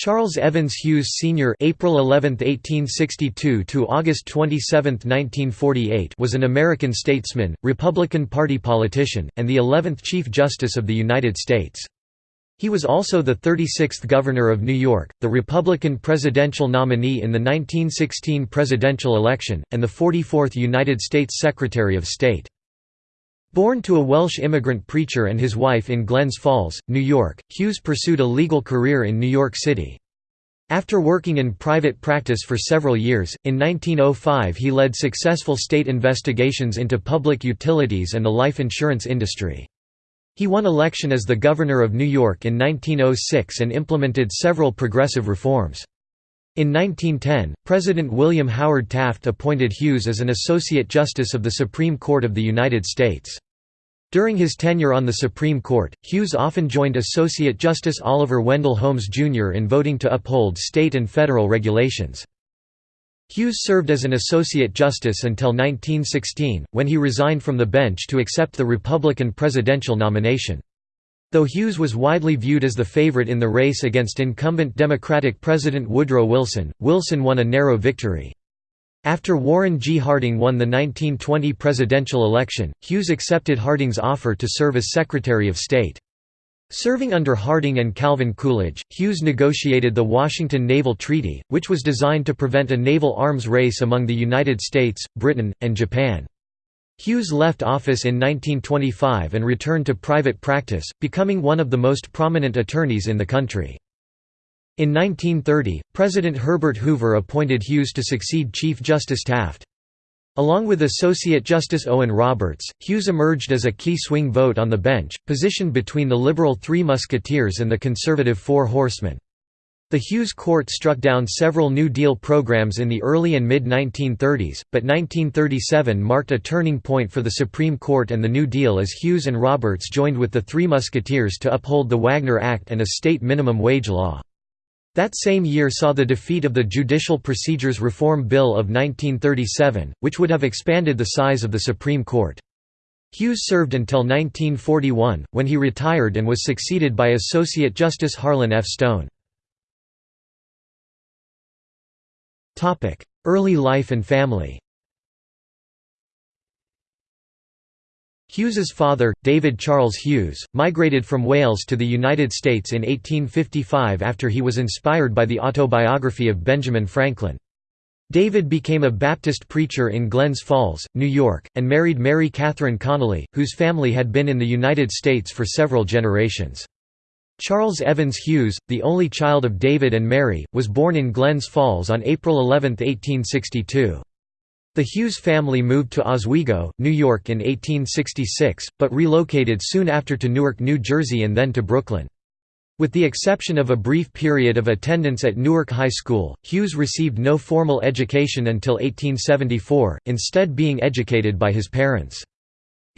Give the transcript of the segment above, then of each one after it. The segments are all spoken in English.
Charles Evans Hughes Sr. (April 11, 1862 to August 27, 1948) was an American statesman, Republican Party politician, and the 11th Chief Justice of the United States. He was also the 36th Governor of New York, the Republican presidential nominee in the 1916 presidential election, and the 44th United States Secretary of State. Born to a Welsh immigrant preacher and his wife in Glens Falls, New York, Hughes pursued a legal career in New York City. After working in private practice for several years, in 1905 he led successful state investigations into public utilities and the life insurance industry. He won election as the Governor of New York in 1906 and implemented several progressive reforms. In 1910, President William Howard Taft appointed Hughes as an Associate Justice of the Supreme Court of the United States. During his tenure on the Supreme Court, Hughes often joined Associate Justice Oliver Wendell Holmes Jr. in voting to uphold state and federal regulations. Hughes served as an Associate Justice until 1916, when he resigned from the bench to accept the Republican presidential nomination. Though Hughes was widely viewed as the favorite in the race against incumbent Democratic President Woodrow Wilson, Wilson won a narrow victory. After Warren G. Harding won the 1920 presidential election, Hughes accepted Harding's offer to serve as Secretary of State. Serving under Harding and Calvin Coolidge, Hughes negotiated the Washington Naval Treaty, which was designed to prevent a naval arms race among the United States, Britain, and Japan. Hughes left office in 1925 and returned to private practice, becoming one of the most prominent attorneys in the country. In 1930, President Herbert Hoover appointed Hughes to succeed Chief Justice Taft. Along with Associate Justice Owen Roberts, Hughes emerged as a key swing vote on the bench, positioned between the liberal Three Musketeers and the conservative Four Horsemen. The Hughes Court struck down several New Deal programs in the early and mid-1930s, but 1937 marked a turning point for the Supreme Court and the New Deal as Hughes and Roberts joined with the Three Musketeers to uphold the Wagner Act and a state minimum wage law. That same year saw the defeat of the Judicial Procedures Reform Bill of 1937, which would have expanded the size of the Supreme Court. Hughes served until 1941, when he retired and was succeeded by Associate Justice Harlan F. Stone. Early life and family Hughes's father, David Charles Hughes, migrated from Wales to the United States in 1855 after he was inspired by the autobiography of Benjamin Franklin. David became a Baptist preacher in Glens Falls, New York, and married Mary Catherine Connolly, whose family had been in the United States for several generations. Charles Evans Hughes, the only child of David and Mary, was born in Glens Falls on April 11, 1862. The Hughes family moved to Oswego, New York in 1866, but relocated soon after to Newark, New Jersey and then to Brooklyn. With the exception of a brief period of attendance at Newark High School, Hughes received no formal education until 1874, instead being educated by his parents.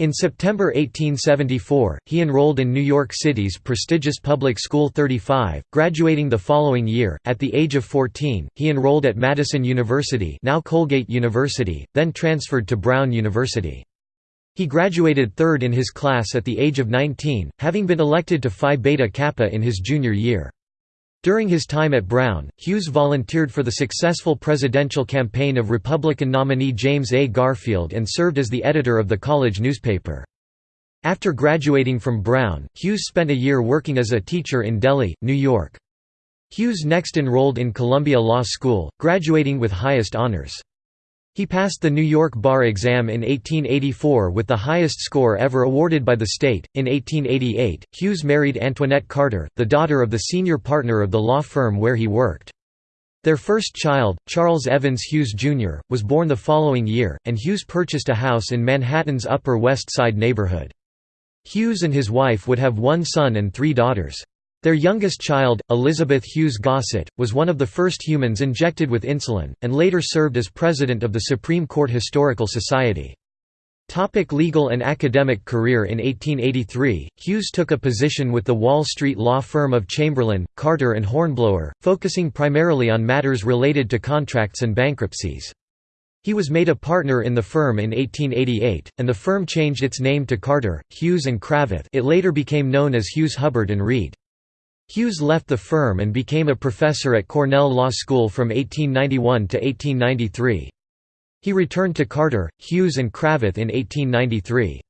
In September 1874, he enrolled in New York City's prestigious public school 35, graduating the following year. At the age of 14, he enrolled at Madison University, now Colgate University, then transferred to Brown University. He graduated third in his class at the age of 19, having been elected to Phi Beta Kappa in his junior year. During his time at Brown, Hughes volunteered for the successful presidential campaign of Republican nominee James A. Garfield and served as the editor of the college newspaper. After graduating from Brown, Hughes spent a year working as a teacher in Delhi, New York. Hughes next enrolled in Columbia Law School, graduating with highest honors. He passed the New York bar exam in 1884 with the highest score ever awarded by the state. In 1888, Hughes married Antoinette Carter, the daughter of the senior partner of the law firm where he worked. Their first child, Charles Evans Hughes Jr., was born the following year, and Hughes purchased a house in Manhattan's Upper West Side neighborhood. Hughes and his wife would have one son and three daughters. Their youngest child, Elizabeth Hughes Gossett, was one of the first humans injected with insulin, and later served as president of the Supreme Court Historical Society. Topic legal and academic career In 1883, Hughes took a position with the Wall Street law firm of Chamberlain, Carter and Hornblower, focusing primarily on matters related to contracts and bankruptcies. He was made a partner in the firm in 1888, and the firm changed its name to Carter, Hughes and Cravath it later became known as Hughes Hubbard & Reed. Hughes left the firm and became a professor at Cornell Law School from 1891 to 1893. He returned to Carter, Hughes and Cravath in 1893.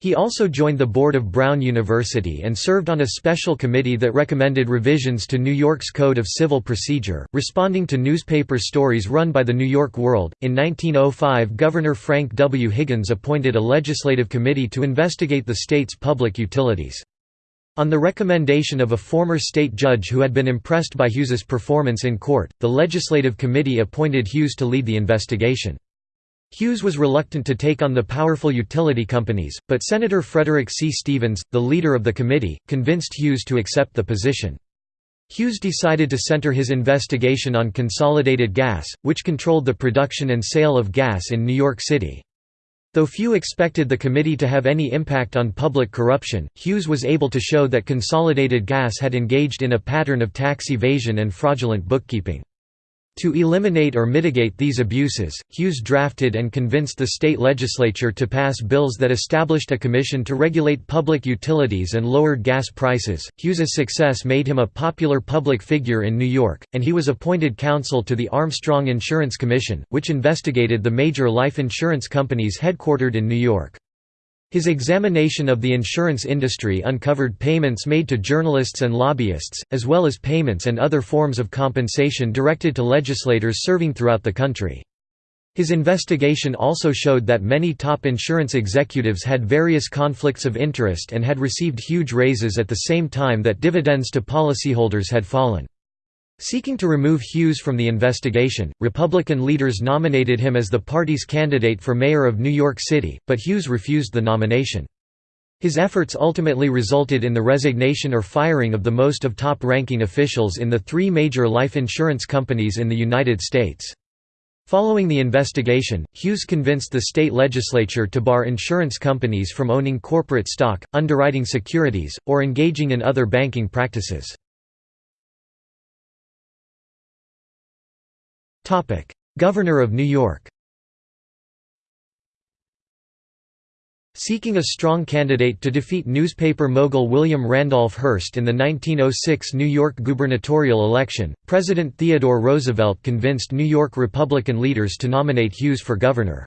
He also joined the board of Brown University and served on a special committee that recommended revisions to New York's Code of Civil Procedure, responding to newspaper stories run by the New York World. In 1905, Governor Frank W. Higgins appointed a legislative committee to investigate the state's public utilities. On the recommendation of a former state judge who had been impressed by Hughes's performance in court, the legislative committee appointed Hughes to lead the investigation. Hughes was reluctant to take on the powerful utility companies, but Senator Frederick C. Stevens, the leader of the committee, convinced Hughes to accept the position. Hughes decided to center his investigation on Consolidated Gas, which controlled the production and sale of gas in New York City. Though few expected the committee to have any impact on public corruption, Hughes was able to show that Consolidated Gas had engaged in a pattern of tax evasion and fraudulent bookkeeping. To eliminate or mitigate these abuses, Hughes drafted and convinced the state legislature to pass bills that established a commission to regulate public utilities and lowered gas prices. Hughes's success made him a popular public figure in New York, and he was appointed counsel to the Armstrong Insurance Commission, which investigated the major life insurance companies headquartered in New York. His examination of the insurance industry uncovered payments made to journalists and lobbyists, as well as payments and other forms of compensation directed to legislators serving throughout the country. His investigation also showed that many top insurance executives had various conflicts of interest and had received huge raises at the same time that dividends to policyholders had fallen. Seeking to remove Hughes from the investigation, Republican leaders nominated him as the party's candidate for mayor of New York City, but Hughes refused the nomination. His efforts ultimately resulted in the resignation or firing of the most of top-ranking officials in the three major life insurance companies in the United States. Following the investigation, Hughes convinced the state legislature to bar insurance companies from owning corporate stock, underwriting securities, or engaging in other banking practices. Governor of New York Seeking a strong candidate to defeat newspaper mogul William Randolph Hearst in the 1906 New York gubernatorial election, President Theodore Roosevelt convinced New York Republican leaders to nominate Hughes for governor.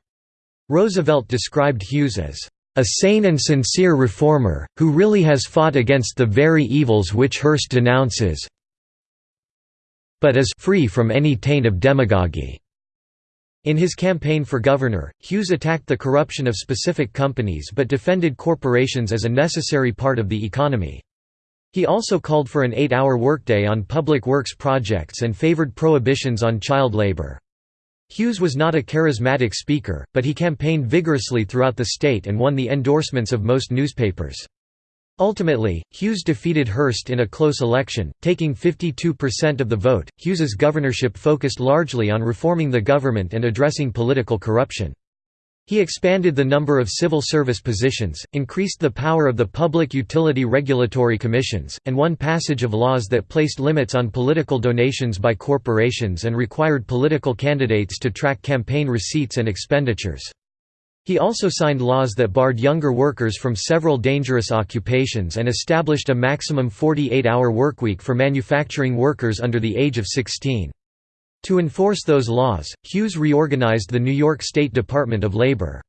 Roosevelt described Hughes as a sane and sincere reformer, who really has fought against the very evils which Hearst denounces, but is free from any taint of demagoguery. In his campaign for governor, Hughes attacked the corruption of specific companies but defended corporations as a necessary part of the economy. He also called for an eight-hour workday on public works projects and favored prohibitions on child labor. Hughes was not a charismatic speaker, but he campaigned vigorously throughout the state and won the endorsements of most newspapers. Ultimately, Hughes defeated Hearst in a close election, taking 52% of the vote. Hughes's governorship focused largely on reforming the government and addressing political corruption. He expanded the number of civil service positions, increased the power of the public utility regulatory commissions, and won passage of laws that placed limits on political donations by corporations and required political candidates to track campaign receipts and expenditures. He also signed laws that barred younger workers from several dangerous occupations and established a maximum 48-hour workweek for manufacturing workers under the age of 16. To enforce those laws, Hughes reorganized the New York State Department of Labor.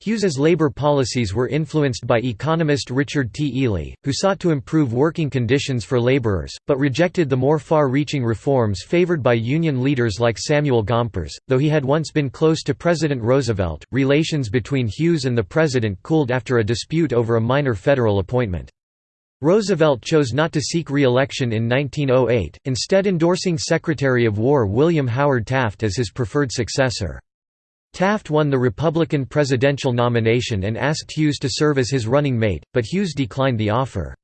Hughes's labor policies were influenced by economist Richard T. Ely, who sought to improve working conditions for laborers, but rejected the more far-reaching reforms favored by union leaders like Samuel Gompers. Though he had once been close to President Roosevelt, relations between Hughes and the president cooled after a dispute over a minor federal appointment. Roosevelt chose not to seek re-election in 1908, instead endorsing Secretary of War William Howard Taft as his preferred successor. Taft won the Republican presidential nomination and asked Hughes to serve as his running mate, but Hughes declined the offer.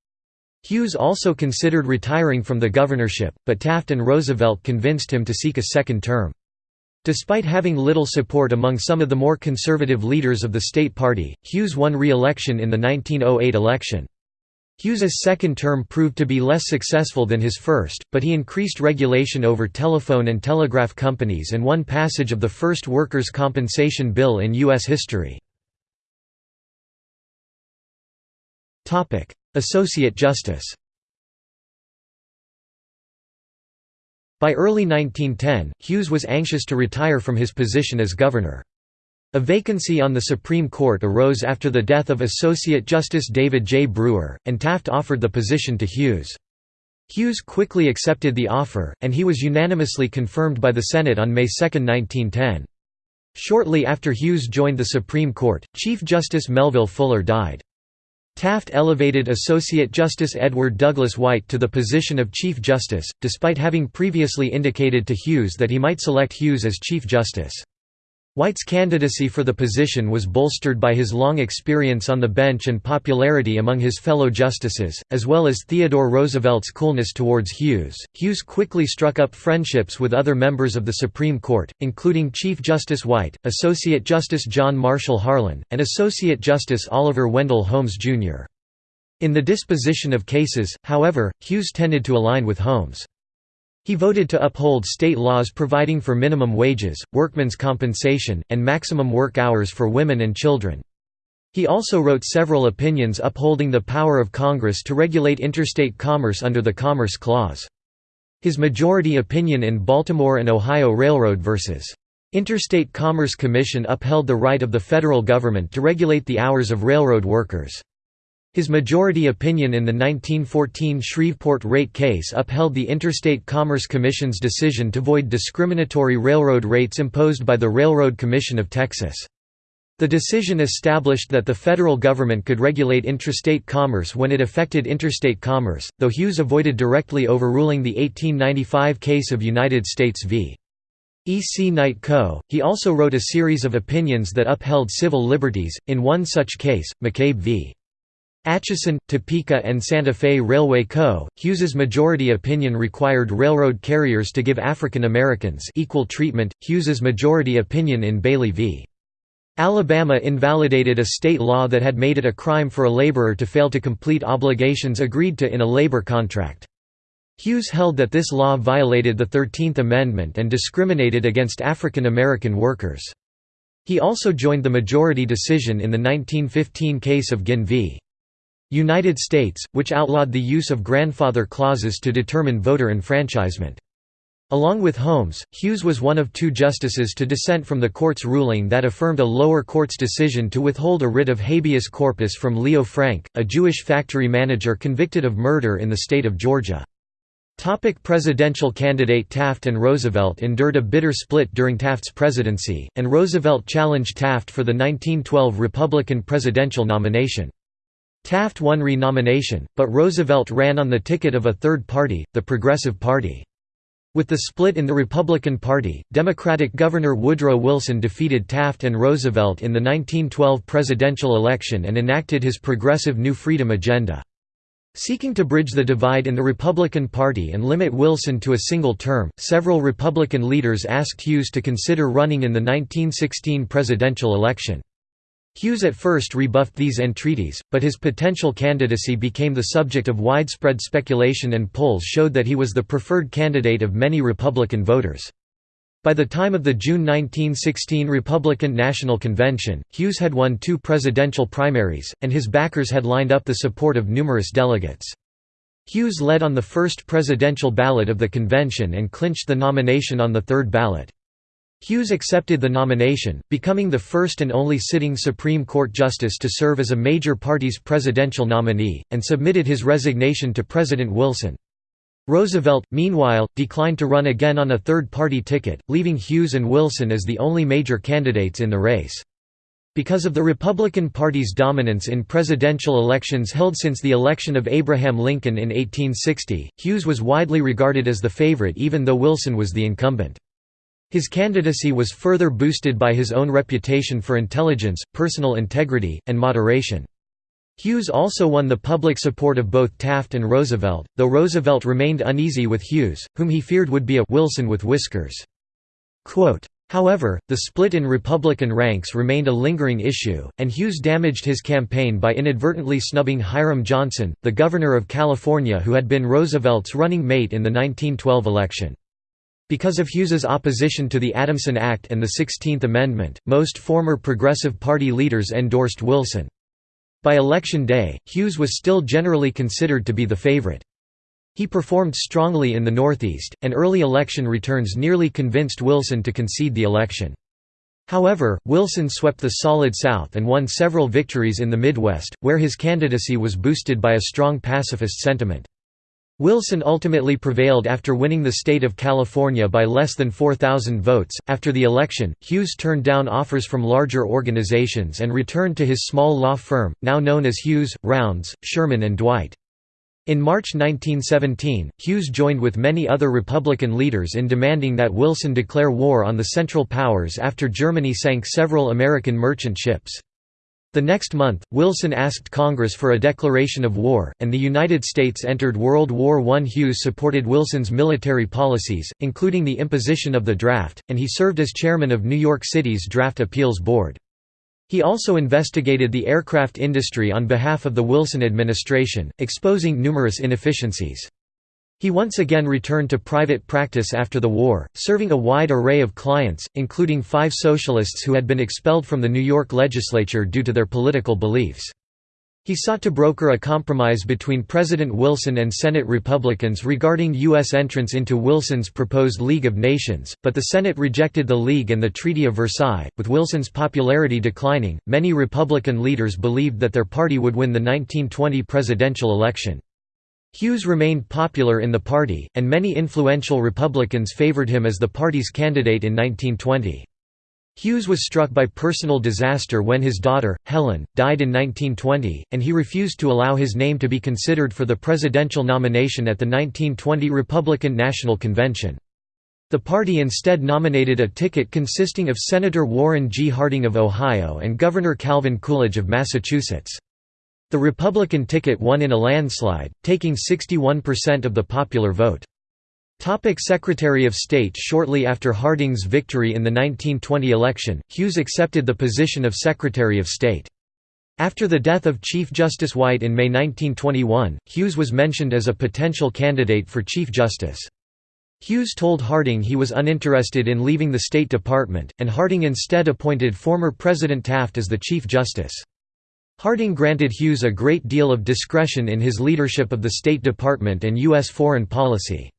Hughes also considered retiring from the governorship, but Taft and Roosevelt convinced him to seek a second term. Despite having little support among some of the more conservative leaders of the state party, Hughes won re-election in the 1908 election. Hughes's second term proved to be less successful than his first, but he increased regulation over telephone and telegraph companies and won passage of the first workers' compensation bill in U.S. history. Associate Justice By early 1910, Hughes was anxious to retire from his position as governor. A vacancy on the Supreme Court arose after the death of Associate Justice David J. Brewer, and Taft offered the position to Hughes. Hughes quickly accepted the offer, and he was unanimously confirmed by the Senate on May 2, 1910. Shortly after Hughes joined the Supreme Court, Chief Justice Melville Fuller died. Taft elevated Associate Justice Edward Douglas White to the position of Chief Justice, despite having previously indicated to Hughes that he might select Hughes as Chief Justice. White's candidacy for the position was bolstered by his long experience on the bench and popularity among his fellow justices, as well as Theodore Roosevelt's coolness towards Hughes. Hughes quickly struck up friendships with other members of the Supreme Court, including Chief Justice White, Associate Justice John Marshall Harlan, and Associate Justice Oliver Wendell Holmes, Jr. In the disposition of cases, however, Hughes tended to align with Holmes. He voted to uphold state laws providing for minimum wages, workmen's compensation, and maximum work hours for women and children. He also wrote several opinions upholding the power of Congress to regulate interstate commerce under the Commerce Clause. His majority opinion in Baltimore and Ohio Railroad vs. Interstate Commerce Commission upheld the right of the federal government to regulate the hours of railroad workers. His majority opinion in the 1914 Shreveport rate case upheld the Interstate Commerce Commission's decision to void discriminatory railroad rates imposed by the Railroad Commission of Texas. The decision established that the federal government could regulate intrastate commerce when it affected interstate commerce, though Hughes avoided directly overruling the 1895 case of United States v. E. C. Knight Co. He also wrote a series of opinions that upheld civil liberties, in one such case, McCabe v. Atchison, Topeka and Santa Fe Railway Co., Hughes's majority opinion required railroad carriers to give African Americans equal treatment. Hughes's majority opinion in Bailey v. Alabama invalidated a state law that had made it a crime for a laborer to fail to complete obligations agreed to in a labor contract. Hughes held that this law violated the Thirteenth Amendment and discriminated against African American workers. He also joined the majority decision in the 1915 case of Guinn v. United States, which outlawed the use of grandfather clauses to determine voter enfranchisement. Along with Holmes, Hughes was one of two justices to dissent from the court's ruling that affirmed a lower court's decision to withhold a writ of habeas corpus from Leo Frank, a Jewish factory manager convicted of murder in the state of Georgia. Topic presidential candidate Taft and Roosevelt endured a bitter split during Taft's presidency, and Roosevelt challenged Taft for the 1912 Republican presidential nomination. Taft won renomination, but Roosevelt ran on the ticket of a third party, the Progressive Party. With the split in the Republican Party, Democratic Governor Woodrow Wilson defeated Taft and Roosevelt in the 1912 presidential election and enacted his Progressive New Freedom agenda. Seeking to bridge the divide in the Republican Party and limit Wilson to a single term, several Republican leaders asked Hughes to consider running in the 1916 presidential election. Hughes at first rebuffed these entreaties, but his potential candidacy became the subject of widespread speculation and polls showed that he was the preferred candidate of many Republican voters. By the time of the June 1916 Republican National Convention, Hughes had won two presidential primaries, and his backers had lined up the support of numerous delegates. Hughes led on the first presidential ballot of the convention and clinched the nomination on the third ballot. Hughes accepted the nomination, becoming the first and only sitting Supreme Court justice to serve as a major party's presidential nominee, and submitted his resignation to President Wilson. Roosevelt, meanwhile, declined to run again on a third-party ticket, leaving Hughes and Wilson as the only major candidates in the race. Because of the Republican Party's dominance in presidential elections held since the election of Abraham Lincoln in 1860, Hughes was widely regarded as the favorite even though Wilson was the incumbent. His candidacy was further boosted by his own reputation for intelligence, personal integrity, and moderation. Hughes also won the public support of both Taft and Roosevelt, though Roosevelt remained uneasy with Hughes, whom he feared would be a Wilson with whiskers. Quote, However, the split in Republican ranks remained a lingering issue, and Hughes damaged his campaign by inadvertently snubbing Hiram Johnson, the governor of California who had been Roosevelt's running mate in the 1912 election. Because of Hughes's opposition to the Adamson Act and the Sixteenth Amendment, most former Progressive Party leaders endorsed Wilson. By election day, Hughes was still generally considered to be the favorite. He performed strongly in the Northeast, and early election returns nearly convinced Wilson to concede the election. However, Wilson swept the Solid South and won several victories in the Midwest, where his candidacy was boosted by a strong pacifist sentiment. Wilson ultimately prevailed after winning the state of California by less than 4,000 votes. After the election, Hughes turned down offers from larger organizations and returned to his small law firm, now known as Hughes, Rounds, Sherman and Dwight. In March 1917, Hughes joined with many other Republican leaders in demanding that Wilson declare war on the Central Powers after Germany sank several American merchant ships. The next month, Wilson asked Congress for a declaration of war, and the United States entered World War I. Hughes supported Wilson's military policies, including the imposition of the draft, and he served as chairman of New York City's Draft Appeals Board. He also investigated the aircraft industry on behalf of the Wilson administration, exposing numerous inefficiencies. He once again returned to private practice after the war, serving a wide array of clients, including five socialists who had been expelled from the New York legislature due to their political beliefs. He sought to broker a compromise between President Wilson and Senate Republicans regarding U.S. entrance into Wilson's proposed League of Nations, but the Senate rejected the League and the Treaty of Versailles. With Wilson's popularity declining, many Republican leaders believed that their party would win the 1920 presidential election. Hughes remained popular in the party, and many influential Republicans favored him as the party's candidate in 1920. Hughes was struck by personal disaster when his daughter, Helen, died in 1920, and he refused to allow his name to be considered for the presidential nomination at the 1920 Republican National Convention. The party instead nominated a ticket consisting of Senator Warren G. Harding of Ohio and Governor Calvin Coolidge of Massachusetts. The Republican ticket won in a landslide, taking 61% of the popular vote. Topic Secretary of State Shortly after Harding's victory in the 1920 election, Hughes accepted the position of Secretary of State. After the death of Chief Justice White in May 1921, Hughes was mentioned as a potential candidate for Chief Justice. Hughes told Harding he was uninterested in leaving the State Department, and Harding instead appointed former President Taft as the Chief Justice. Harding granted Hughes a great deal of discretion in his leadership of the State Department and U.S. foreign policy.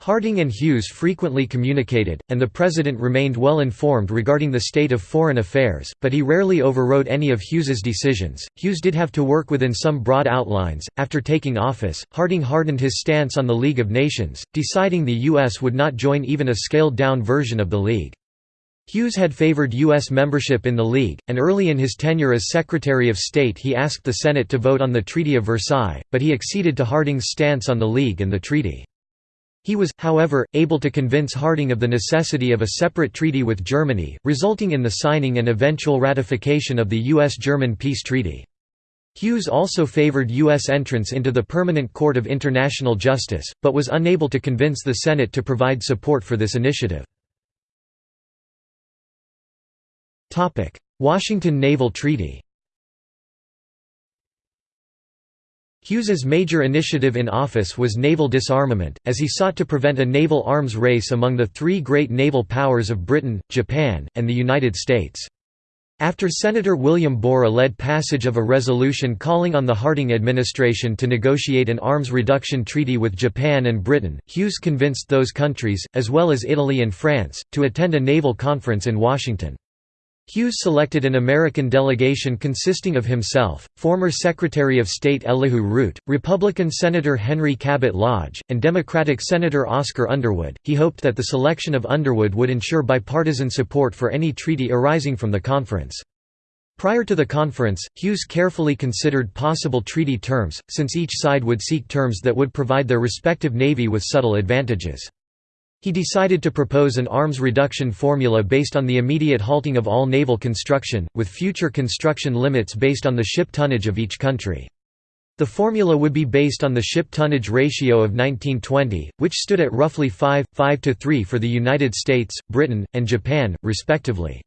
Harding and Hughes frequently communicated, and the President remained well informed regarding the state of foreign affairs, but he rarely overrode any of Hughes's decisions. Hughes did have to work within some broad outlines. After taking office, Harding hardened his stance on the League of Nations, deciding the U.S. would not join even a scaled down version of the League. Hughes had favored U.S. membership in the League, and early in his tenure as Secretary of State he asked the Senate to vote on the Treaty of Versailles, but he acceded to Harding's stance on the League and the treaty. He was, however, able to convince Harding of the necessity of a separate treaty with Germany, resulting in the signing and eventual ratification of the U.S.-German peace treaty. Hughes also favored U.S. entrance into the Permanent Court of International Justice, but was unable to convince the Senate to provide support for this initiative. Washington Naval Treaty Hughes's major initiative in office was naval disarmament, as he sought to prevent a naval arms race among the three great naval powers of Britain, Japan, and the United States. After Senator William Borah led passage of a resolution calling on the Harding administration to negotiate an arms reduction treaty with Japan and Britain, Hughes convinced those countries, as well as Italy and France, to attend a naval conference in Washington. Hughes selected an American delegation consisting of himself, former Secretary of State Elihu Root, Republican Senator Henry Cabot Lodge, and Democratic Senator Oscar Underwood. He hoped that the selection of Underwood would ensure bipartisan support for any treaty arising from the conference. Prior to the conference, Hughes carefully considered possible treaty terms, since each side would seek terms that would provide their respective navy with subtle advantages. He decided to propose an arms reduction formula based on the immediate halting of all naval construction, with future construction limits based on the ship tonnage of each country. The formula would be based on the ship tonnage ratio of 1920, which stood at roughly 5, 5 to 3 for the United States, Britain, and Japan, respectively.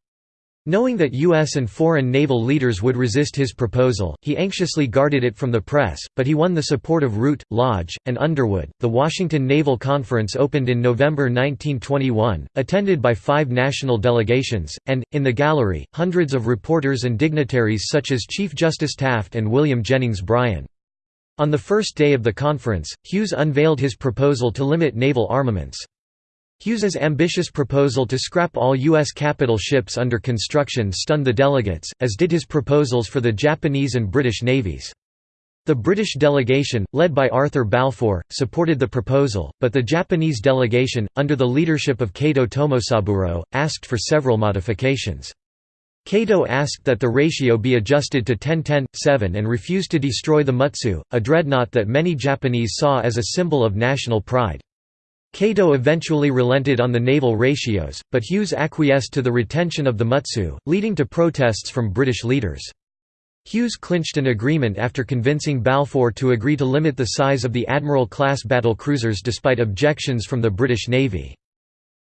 Knowing that U.S. and foreign naval leaders would resist his proposal, he anxiously guarded it from the press, but he won the support of Root, Lodge, and Underwood. The Washington Naval Conference opened in November 1921, attended by five national delegations, and, in the gallery, hundreds of reporters and dignitaries such as Chief Justice Taft and William Jennings Bryan. On the first day of the conference, Hughes unveiled his proposal to limit naval armaments. Hughes's ambitious proposal to scrap all U.S. capital ships under construction stunned the delegates, as did his proposals for the Japanese and British navies. The British delegation, led by Arthur Balfour, supported the proposal, but the Japanese delegation, under the leadership of Kato Tomosaburo, asked for several modifications. Kato asked that the ratio be adjusted to 10-10-7 and refused to destroy the Mutsu, a dreadnought that many Japanese saw as a symbol of national pride. Kato eventually relented on the naval ratios, but Hughes acquiesced to the retention of the Mutsu, leading to protests from British leaders. Hughes clinched an agreement after convincing Balfour to agree to limit the size of the Admiral-class battlecruisers despite objections from the British Navy.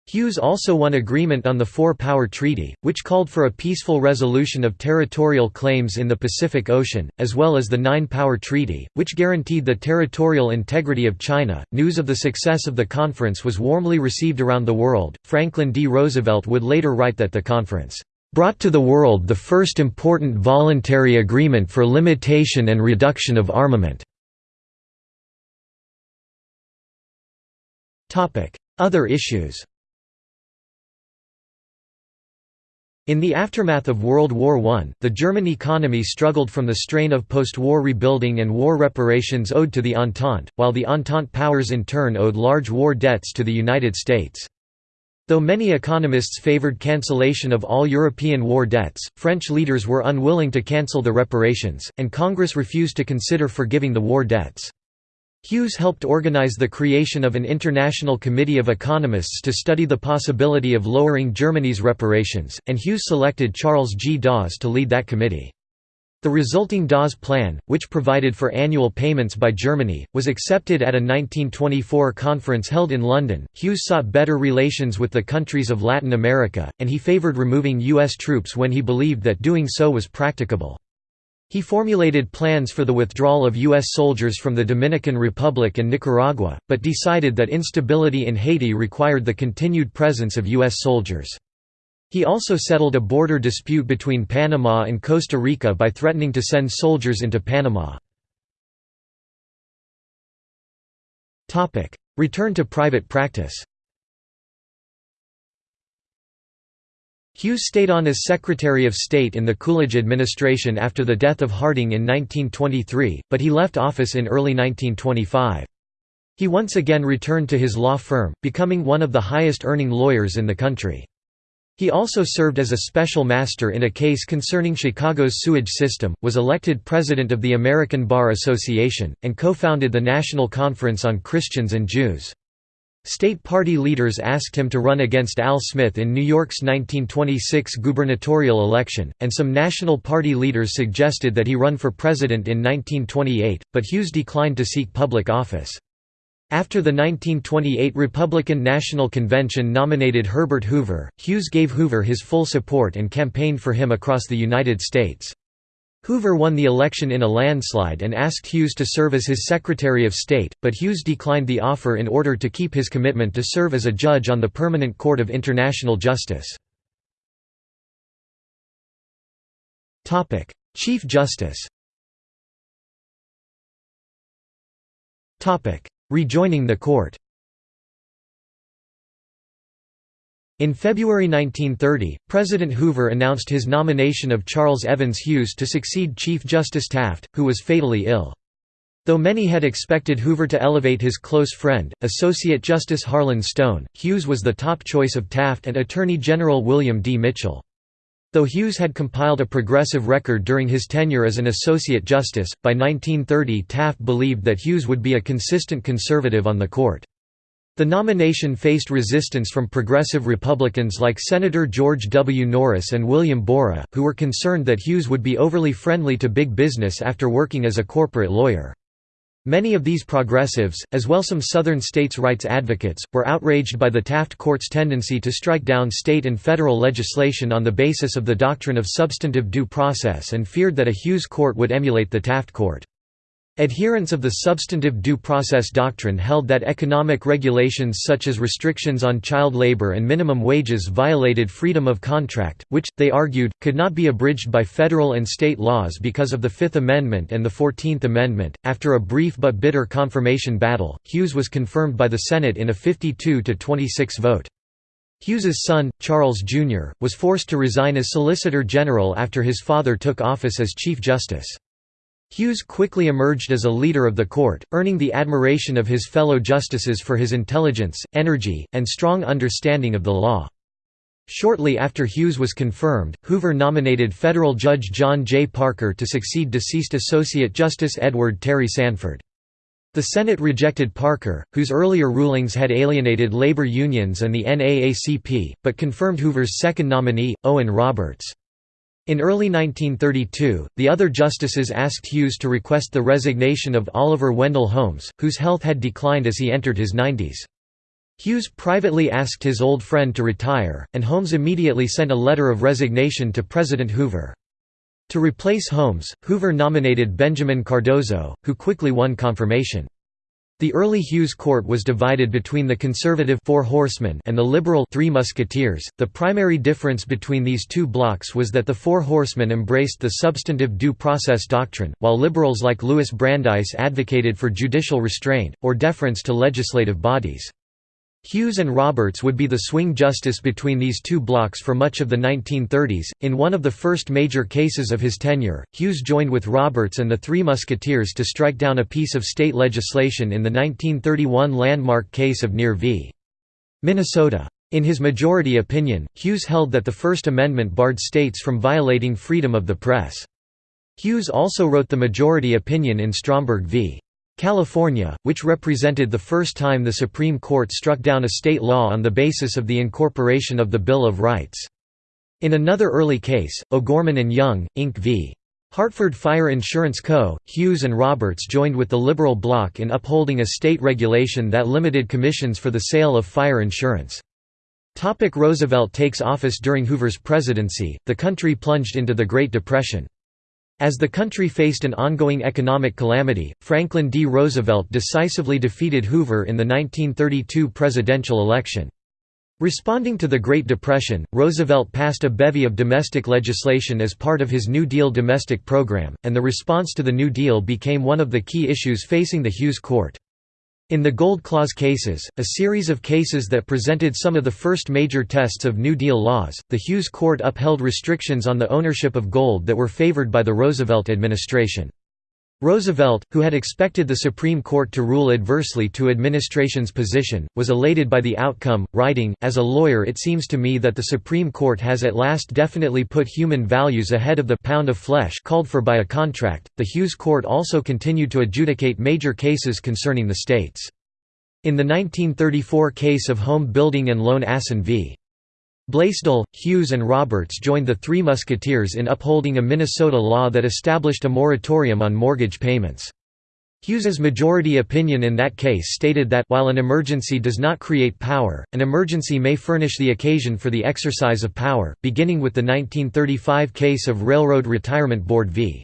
Hughes also won agreement on the Four-Power Treaty, which called for a peaceful resolution of territorial claims in the Pacific Ocean, as well as the Nine-Power Treaty, which guaranteed the territorial integrity of China. News of the success of the conference was warmly received around the world. Franklin D. Roosevelt would later write that the conference brought to the world the first important voluntary agreement for limitation and reduction of armament. Other issues In the aftermath of World War I, the German economy struggled from the strain of post-war rebuilding and war reparations owed to the Entente, while the Entente powers in turn owed large war debts to the United States. Though many economists favored cancellation of all European war debts, French leaders were unwilling to cancel the reparations, and Congress refused to consider forgiving the war debts. Hughes helped organize the creation of an international committee of economists to study the possibility of lowering Germany's reparations, and Hughes selected Charles G. Dawes to lead that committee. The resulting Dawes Plan, which provided for annual payments by Germany, was accepted at a 1924 conference held in London. Hughes sought better relations with the countries of Latin America, and he favored removing U.S. troops when he believed that doing so was practicable. He formulated plans for the withdrawal of U.S. soldiers from the Dominican Republic and Nicaragua, but decided that instability in Haiti required the continued presence of U.S. soldiers. He also settled a border dispute between Panama and Costa Rica by threatening to send soldiers into Panama. Return to private practice Hughes stayed on as Secretary of State in the Coolidge administration after the death of Harding in 1923, but he left office in early 1925. He once again returned to his law firm, becoming one of the highest-earning lawyers in the country. He also served as a special master in a case concerning Chicago's sewage system, was elected president of the American Bar Association, and co-founded the National Conference on Christians and Jews. State party leaders asked him to run against Al Smith in New York's 1926 gubernatorial election, and some National Party leaders suggested that he run for president in 1928, but Hughes declined to seek public office. After the 1928 Republican National Convention nominated Herbert Hoover, Hughes gave Hoover his full support and campaigned for him across the United States. Hoover won the election in a landslide and asked Hughes to serve as his Secretary of State, but Hughes declined the offer in order to keep his commitment to serve as a judge on the Permanent Court of International Justice. Chief Justice Rejoining the court In February 1930, President Hoover announced his nomination of Charles Evans Hughes to succeed Chief Justice Taft, who was fatally ill. Though many had expected Hoover to elevate his close friend, Associate Justice Harlan Stone, Hughes was the top choice of Taft and Attorney General William D. Mitchell. Though Hughes had compiled a progressive record during his tenure as an Associate Justice, by 1930 Taft believed that Hughes would be a consistent conservative on the court. The nomination faced resistance from progressive Republicans like Senator George W. Norris and William Borah, who were concerned that Hughes would be overly friendly to big business after working as a corporate lawyer. Many of these progressives, as well as some Southern states' rights advocates, were outraged by the Taft Court's tendency to strike down state and federal legislation on the basis of the doctrine of substantive due process and feared that a Hughes court would emulate the Taft Court. Adherents of the substantive due process doctrine held that economic regulations such as restrictions on child labor and minimum wages violated freedom of contract, which, they argued, could not be abridged by federal and state laws because of the Fifth Amendment and the Fourteenth Amendment. After a brief but bitter confirmation battle, Hughes was confirmed by the Senate in a 52 to 26 vote. Hughes's son, Charles Jr., was forced to resign as Solicitor General after his father took office as Chief Justice. Hughes quickly emerged as a leader of the court, earning the admiration of his fellow justices for his intelligence, energy, and strong understanding of the law. Shortly after Hughes was confirmed, Hoover nominated federal judge John J. Parker to succeed deceased Associate Justice Edward Terry Sanford. The Senate rejected Parker, whose earlier rulings had alienated labor unions and the NAACP, but confirmed Hoover's second nominee, Owen Roberts. In early 1932, the other justices asked Hughes to request the resignation of Oliver Wendell Holmes, whose health had declined as he entered his 90s. Hughes privately asked his old friend to retire, and Holmes immediately sent a letter of resignation to President Hoover. To replace Holmes, Hoover nominated Benjamin Cardozo, who quickly won confirmation. The early Hughes court was divided between the conservative Four Horsemen and the liberal Three Musketeers. The primary difference between these two blocs was that the Four Horsemen embraced the substantive due process doctrine, while liberals like Louis Brandeis advocated for judicial restraint, or deference to legislative bodies. Hughes and Roberts would be the swing justice between these two blocs for much of the 1930s. In one of the first major cases of his tenure, Hughes joined with Roberts and the Three Musketeers to strike down a piece of state legislation in the 1931 landmark case of Near v. Minnesota. In his majority opinion, Hughes held that the First Amendment barred states from violating freedom of the press. Hughes also wrote the majority opinion in Stromberg v. California, which represented the first time the Supreme Court struck down a state law on the basis of the incorporation of the Bill of Rights. In another early case, O'Gorman and Young, Inc. v. Hartford Fire Insurance Co., Hughes and Roberts joined with the Liberal bloc in upholding a state regulation that limited commissions for the sale of fire insurance. Roosevelt takes office During Hoover's presidency, the country plunged into the Great Depression. As the country faced an ongoing economic calamity, Franklin D. Roosevelt decisively defeated Hoover in the 1932 presidential election. Responding to the Great Depression, Roosevelt passed a bevy of domestic legislation as part of his New Deal domestic program, and the response to the New Deal became one of the key issues facing the Hughes court. In the Gold Clause cases, a series of cases that presented some of the first major tests of New Deal laws, the Hughes Court upheld restrictions on the ownership of gold that were favored by the Roosevelt administration. Roosevelt, who had expected the Supreme Court to rule adversely to administration's position, was elated by the outcome, writing, As a lawyer it seems to me that the Supreme Court has at last definitely put human values ahead of the pound of flesh called for by a contract. The Hughes Court also continued to adjudicate major cases concerning the states. In the 1934 case of Home Building and Loan Assin v. Blaisdell, Hughes and Roberts joined the Three Musketeers in upholding a Minnesota law that established a moratorium on mortgage payments. Hughes's majority opinion in that case stated that while an emergency does not create power, an emergency may furnish the occasion for the exercise of power, beginning with the 1935 case of Railroad Retirement Board v.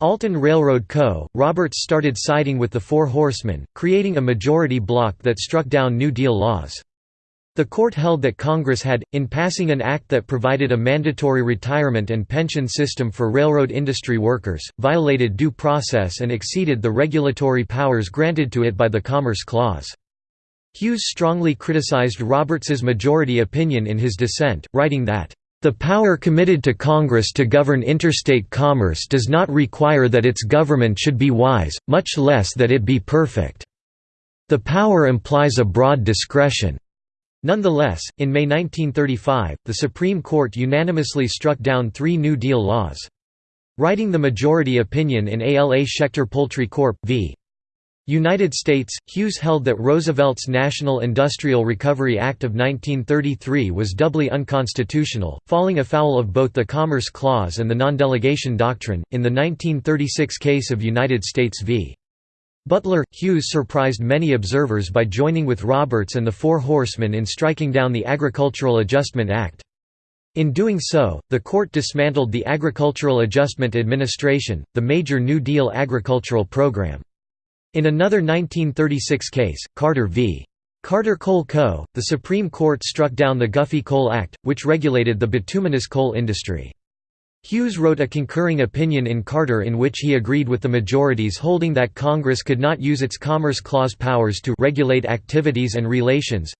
Alton Railroad Co., Roberts started siding with the Four Horsemen, creating a majority bloc that struck down New Deal laws. The court held that Congress had, in passing an act that provided a mandatory retirement and pension system for railroad industry workers, violated due process and exceeded the regulatory powers granted to it by the Commerce Clause. Hughes strongly criticized Roberts's majority opinion in his dissent, writing that, "...the power committed to Congress to govern interstate commerce does not require that its government should be wise, much less that it be perfect. The power implies a broad discretion." Nonetheless, in May 1935, the Supreme Court unanimously struck down three New Deal laws. Writing the majority opinion in ALA Schechter Poultry Corp. v. United States, Hughes held that Roosevelt's National Industrial Recovery Act of 1933 was doubly unconstitutional, falling afoul of both the Commerce Clause and the non-delegation doctrine. In the 1936 case of United States v. Butler, Hughes surprised many observers by joining with Roberts and the Four Horsemen in striking down the Agricultural Adjustment Act. In doing so, the court dismantled the Agricultural Adjustment Administration, the major New Deal agricultural program. In another 1936 case, Carter v. Carter Coal Co., the Supreme Court struck down the Guffey Coal Act, which regulated the bituminous coal industry. Hughes wrote a concurring opinion in Carter in which he agreed with the majorities holding that Congress could not use its Commerce Clause powers to regulate activities and relations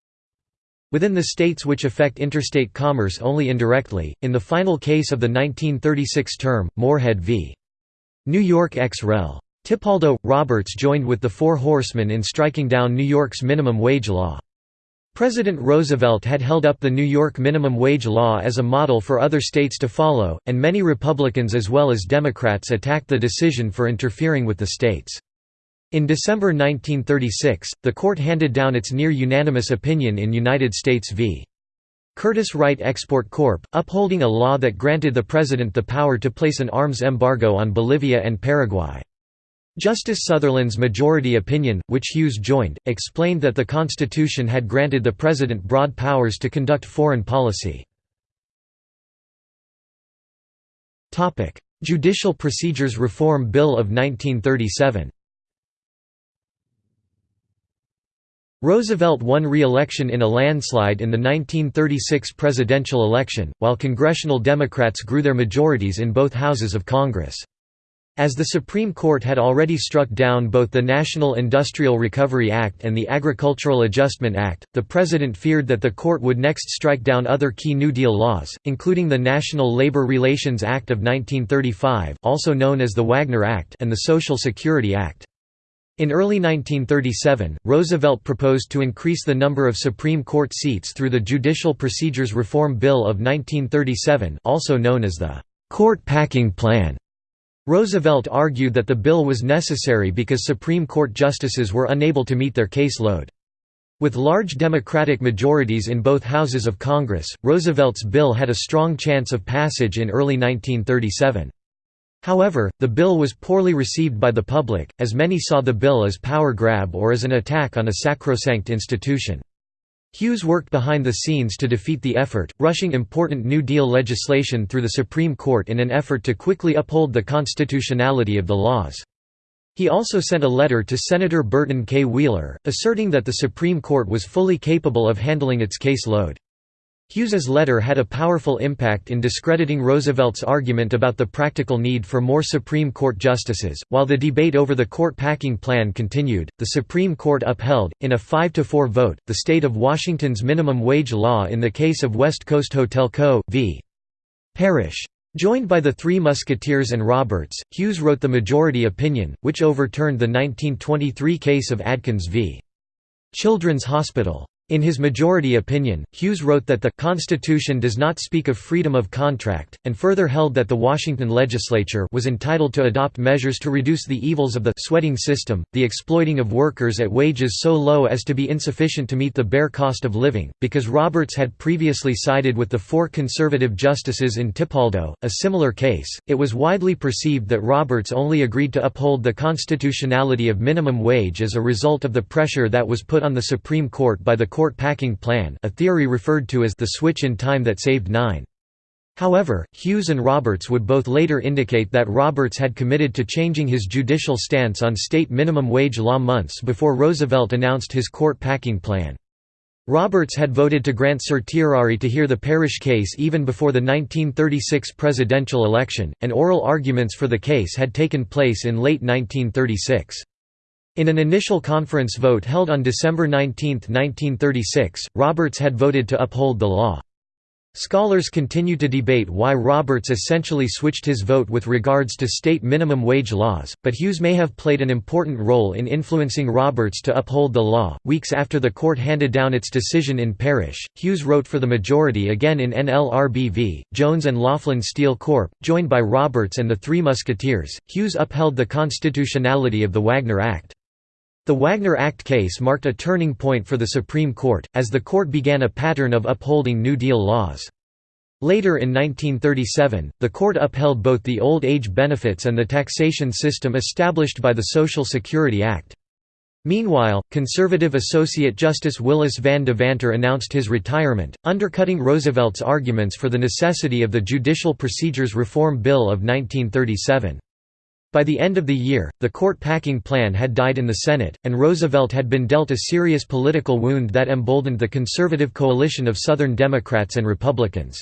within the states which affect interstate commerce only indirectly. In the final case of the 1936 term, Morehead v. New York ex rel. Tipaldo Roberts joined with the Four Horsemen in striking down New York's minimum wage law. President Roosevelt had held up the New York minimum wage law as a model for other states to follow, and many Republicans as well as Democrats attacked the decision for interfering with the states. In December 1936, the court handed down its near-unanimous opinion in United States v. Curtiss-Wright Export Corp., upholding a law that granted the President the power to place an arms embargo on Bolivia and Paraguay. Justice Sutherland's majority opinion, which Hughes joined, explained that the Constitution had granted the President broad powers to conduct foreign policy. Judicial Procedures Reform Bill of 1937 Roosevelt won re-election in a landslide in the 1936 presidential election, while congressional Democrats grew their majorities in both houses of Congress. As the Supreme Court had already struck down both the National Industrial Recovery Act and the Agricultural Adjustment Act, the President feared that the court would next strike down other key New Deal laws, including the National Labor Relations Act of 1935 also known as the Wagner Act and the Social Security Act. In early 1937, Roosevelt proposed to increase the number of Supreme Court seats through the Judicial Procedures Reform Bill of 1937 also known as the «court packing plan». Roosevelt argued that the bill was necessary because Supreme Court justices were unable to meet their caseload. With large Democratic majorities in both houses of Congress, Roosevelt's bill had a strong chance of passage in early 1937. However, the bill was poorly received by the public, as many saw the bill as power grab or as an attack on a sacrosanct institution. Hughes worked behind the scenes to defeat the effort, rushing important New Deal legislation through the Supreme Court in an effort to quickly uphold the constitutionality of the laws. He also sent a letter to Senator Burton K. Wheeler, asserting that the Supreme Court was fully capable of handling its case load. Hughes's letter had a powerful impact in discrediting Roosevelt's argument about the practical need for more Supreme Court justices. While the debate over the court packing plan continued, the Supreme Court upheld, in a 5 to 4 vote, the state of Washington's minimum wage law in the case of West Coast Hotel Co. v. Parrish. Joined by the Three Musketeers and Roberts, Hughes wrote the majority opinion, which overturned the 1923 case of Adkins v. Children's Hospital. In his majority opinion, Hughes wrote that the Constitution does not speak of freedom of contract, and further held that the Washington legislature was entitled to adopt measures to reduce the evils of the sweating system, the exploiting of workers at wages so low as to be insufficient to meet the bare cost of living. Because Roberts had previously sided with the four conservative justices in Tipaldo, a similar case, it was widely perceived that Roberts only agreed to uphold the constitutionality of minimum wage as a result of the pressure that was put on the Supreme Court by the court packing plan a theory referred to as the switch in time that saved nine. However, Hughes and Roberts would both later indicate that Roberts had committed to changing his judicial stance on state minimum wage law months before Roosevelt announced his court packing plan. Roberts had voted to grant certiorari to hear the Parrish case even before the 1936 presidential election, and oral arguments for the case had taken place in late 1936. In an initial conference vote held on December 19, 1936, Roberts had voted to uphold the law. Scholars continue to debate why Roberts essentially switched his vote with regards to state minimum wage laws, but Hughes may have played an important role in influencing Roberts to uphold the law. Weeks after the court handed down its decision in Parrish, Hughes wrote for the majority again in NLRB v. Jones and Laughlin Steel Corp., joined by Roberts and the Three Musketeers. Hughes upheld the constitutionality of the Wagner Act. The Wagner Act case marked a turning point for the Supreme Court, as the court began a pattern of upholding New Deal laws. Later in 1937, the court upheld both the old age benefits and the taxation system established by the Social Security Act. Meanwhile, conservative Associate Justice Willis Van Devanter announced his retirement, undercutting Roosevelt's arguments for the necessity of the Judicial Procedures Reform Bill of 1937. By the end of the year, the court packing plan had died in the Senate, and Roosevelt had been dealt a serious political wound that emboldened the conservative coalition of Southern Democrats and Republicans.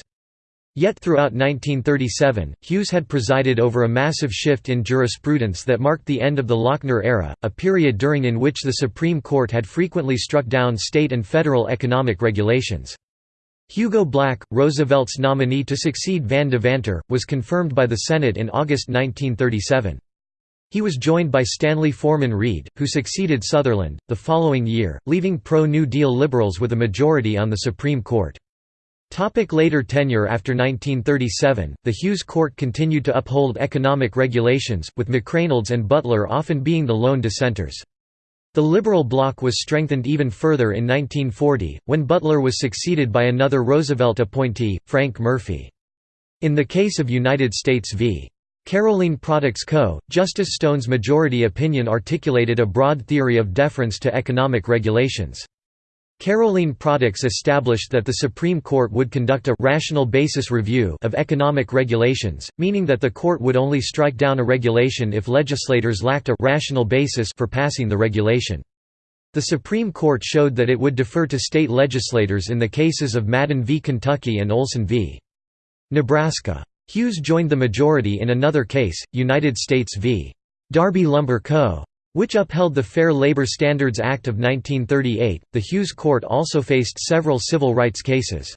Yet throughout 1937, Hughes had presided over a massive shift in jurisprudence that marked the end of the Lochner era, a period during in which the Supreme Court had frequently struck down state and federal economic regulations. Hugo Black, Roosevelt's nominee to succeed Van Devanter, was confirmed by the Senate in August 1937. He was joined by Stanley Forman Reed, who succeeded Sutherland, the following year, leaving pro-New Deal liberals with a majority on the Supreme Court. Topic later tenure After 1937, the Hughes Court continued to uphold economic regulations, with McReynolds and Butler often being the lone dissenters. The Liberal bloc was strengthened even further in 1940, when Butler was succeeded by another Roosevelt appointee, Frank Murphy. In the case of United States v. Carolene Products Co., Justice Stone's majority opinion articulated a broad theory of deference to economic regulations. Carolene Products established that the Supreme Court would conduct a rational basis review of economic regulations, meaning that the court would only strike down a regulation if legislators lacked a rational basis for passing the regulation. The Supreme Court showed that it would defer to state legislators in the cases of Madden v. Kentucky and Olson v. Nebraska. Hughes joined the majority in another case, United States v. Darby Lumber Co which upheld the Fair Labor Standards Act of 1938. The Hughes Court also faced several civil rights cases.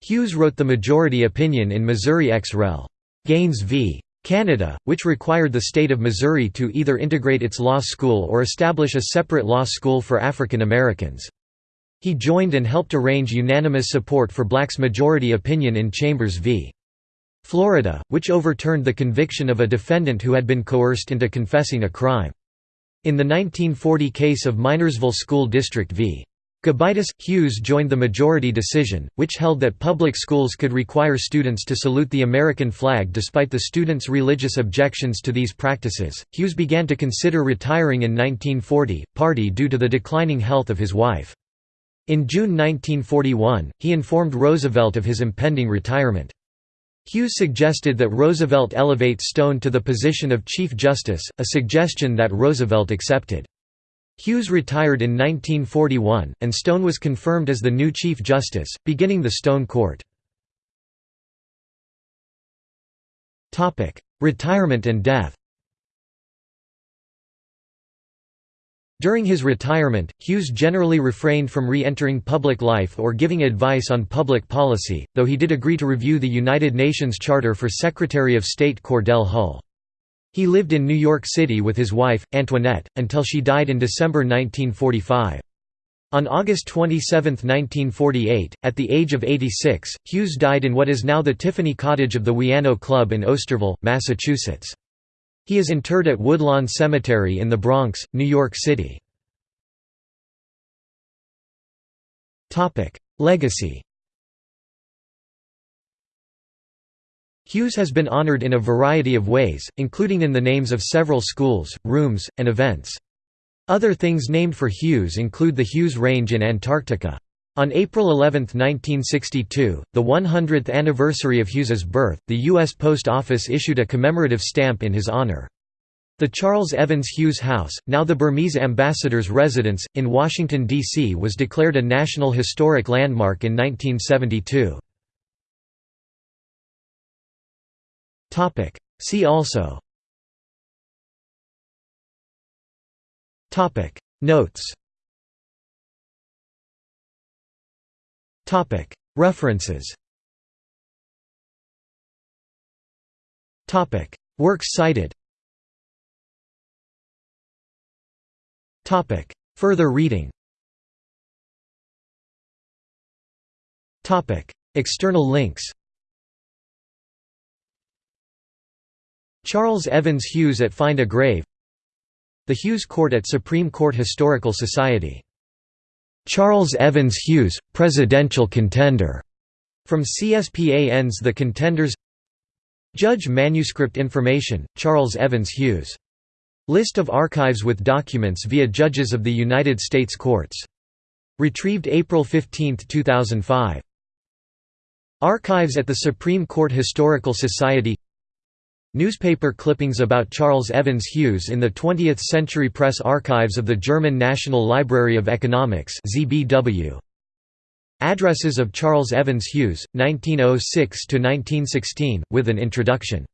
Hughes wrote the majority opinion in Missouri ex rel. Gaines v. Canada, which required the state of Missouri to either integrate its law school or establish a separate law school for African Americans. He joined and helped arrange unanimous support for Black's majority opinion in Chambers v. Florida, which overturned the conviction of a defendant who had been coerced into confessing a crime. In the 1940 case of Minersville School District v. Gobitis, Hughes joined the majority decision, which held that public schools could require students to salute the American flag despite the students' religious objections to these practices. Hughes began to consider retiring in 1940, partly due to the declining health of his wife. In June 1941, he informed Roosevelt of his impending retirement. Hughes suggested that Roosevelt elevate Stone to the position of Chief Justice, a suggestion that Roosevelt accepted. Hughes retired in 1941, and Stone was confirmed as the new Chief Justice, beginning the Stone Court. Retirement and death During his retirement, Hughes generally refrained from re-entering public life or giving advice on public policy, though he did agree to review the United Nations Charter for Secretary of State Cordell Hull. He lived in New York City with his wife, Antoinette, until she died in December 1945. On August 27, 1948, at the age of 86, Hughes died in what is now the Tiffany Cottage of the Wianno Club in Osterville, Massachusetts. He is interred at Woodlawn Cemetery in the Bronx, New York City. Legacy Hughes has been honored in a variety of ways, including in the names of several schools, rooms, and events. Other things named for Hughes include the Hughes Range in Antarctica. On April 11, 1962, the 100th anniversary of Hughes's birth, the U.S. Post Office issued a commemorative stamp in his honor. The Charles Evans Hughes House, now the Burmese ambassador's residence, in Washington, D.C. was declared a National Historic Landmark in 1972. See also Notes References. Works cited. Further reading. External links. Charles Evans Hughes at Find a Grave. The Hughes Court at Supreme Court Historical Society Charles Evans Hughes, presidential contender, from CSPAN's The Contenders Judge Manuscript Information, Charles Evans Hughes List of archives with documents via judges of the United States courts. Retrieved April 15, 2005. Archives at the Supreme Court Historical Society Newspaper clippings about Charles Evans Hughes in the 20th Century Press Archives of the German National Library of Economics ZBW. Addresses of Charles Evans Hughes, 1906–1916, with an introduction